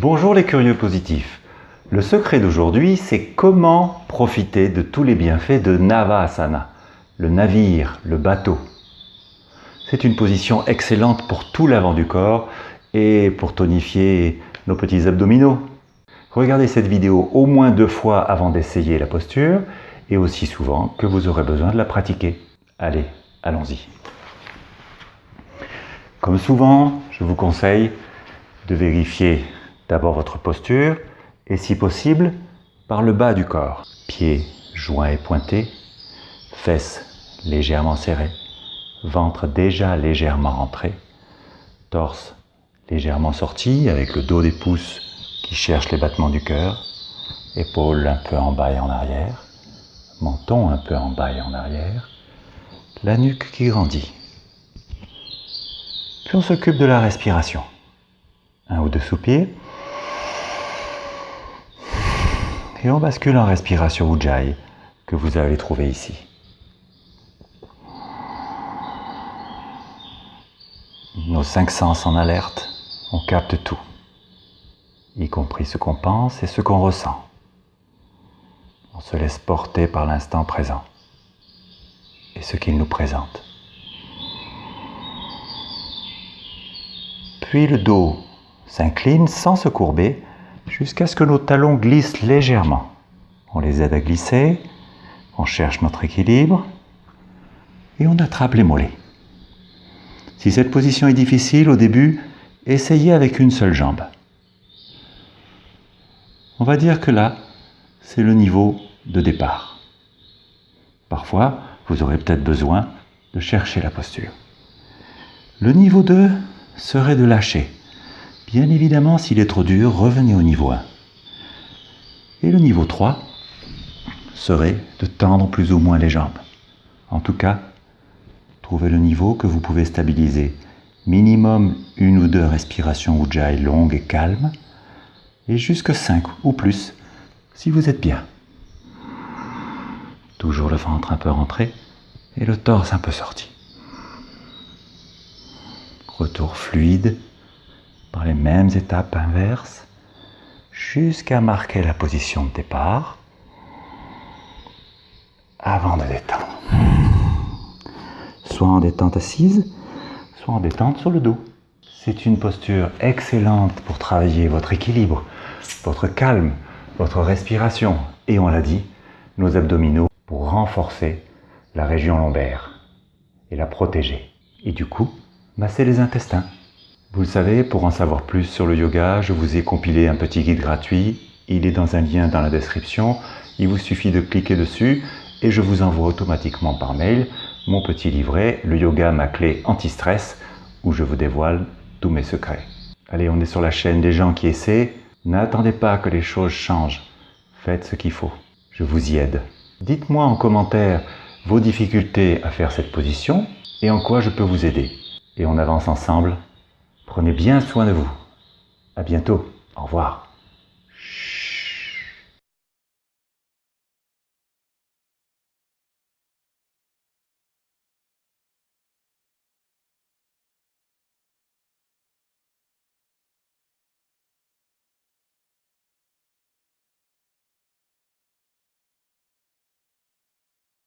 Bonjour les curieux positifs. Le secret d'aujourd'hui, c'est comment profiter de tous les bienfaits de Navasana, le navire, le bateau. C'est une position excellente pour tout l'avant du corps et pour tonifier nos petits abdominaux. Regardez cette vidéo au moins deux fois avant d'essayer la posture et aussi souvent que vous aurez besoin de la pratiquer. Allez, allons-y. Comme souvent, je vous conseille de vérifier d'abord votre posture et si possible par le bas du corps. Pieds joints et pointés, fesses légèrement serrées, ventre déjà légèrement rentré, torse légèrement sorti avec le dos des pouces qui cherche les battements du cœur, épaules un peu en bas et en arrière, menton un peu en bas et en arrière, la nuque qui grandit. Puis on s'occupe de la respiration. Un ou deux soupirs. Et on bascule en respiration Ujjayi que vous allez trouver ici. Nos cinq sens en alerte, on capte tout, y compris ce qu'on pense et ce qu'on ressent. On se laisse porter par l'instant présent et ce qu'il nous présente. Puis le dos s'incline sans se courber jusqu'à ce que nos talons glissent légèrement. On les aide à glisser, on cherche notre équilibre et on attrape les mollets. Si cette position est difficile au début, essayez avec une seule jambe. On va dire que là, c'est le niveau de départ. Parfois, vous aurez peut-être besoin de chercher la posture. Le niveau 2 serait de lâcher. Bien évidemment, s'il est trop dur, revenez au niveau 1. Et le niveau 3 serait de tendre plus ou moins les jambes. En tout cas, trouvez le niveau que vous pouvez stabiliser. Minimum une ou deux respirations Ujjayi longues et calmes, et jusque 5 ou plus si vous êtes bien. Toujours le ventre un peu rentré et le torse un peu sorti retour fluide par les mêmes étapes inverses jusqu'à marquer la position de départ avant de détendre. Soit en détente assise, soit en détente sur le dos. C'est une posture excellente pour travailler votre équilibre, votre calme, votre respiration et on l'a dit, nos abdominaux pour renforcer la région lombaire et la protéger. Et du coup, masser les intestins. Vous le savez, pour en savoir plus sur le yoga, je vous ai compilé un petit guide gratuit. Il est dans un lien dans la description. Il vous suffit de cliquer dessus et je vous envoie automatiquement par mail mon petit livret, le yoga ma clé anti-stress, où je vous dévoile tous mes secrets. Allez, on est sur la chaîne des gens qui essaient. N'attendez pas que les choses changent. Faites ce qu'il faut. Je vous y aide. Dites-moi en commentaire vos difficultés à faire cette position et en quoi je peux vous aider et on avance ensemble. Prenez bien soin de vous. À bientôt. Au revoir.